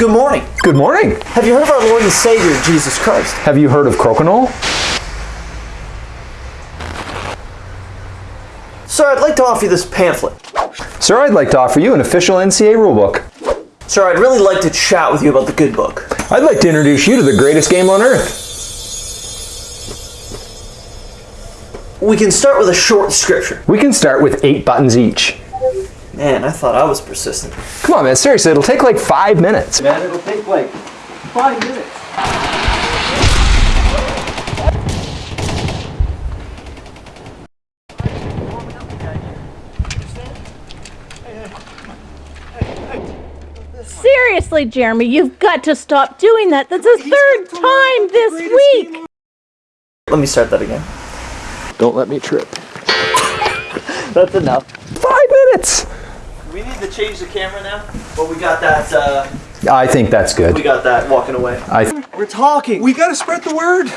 Good morning. Good morning. Have you heard of our Lord and Savior, Jesus Christ? Have you heard of crokinole? Sir, I'd like to offer you this pamphlet. Sir, I'd like to offer you an official NCA rulebook. Sir, I'd really like to chat with you about the good book. I'd like to introduce you to the greatest game on earth. We can start with a short scripture. We can start with eight buttons each. Man, I thought I was persistent. Come on, man, seriously, it'll take like five minutes. Man, it'll take like five minutes. Seriously, Jeremy, you've got to stop doing that. That's the third time this week. Let me start that again. Don't let me trip. That's enough. Five minutes! We to change the camera now, but we got that. Uh, I think that's good. we got that walking away. I We're talking. We gotta spread the word.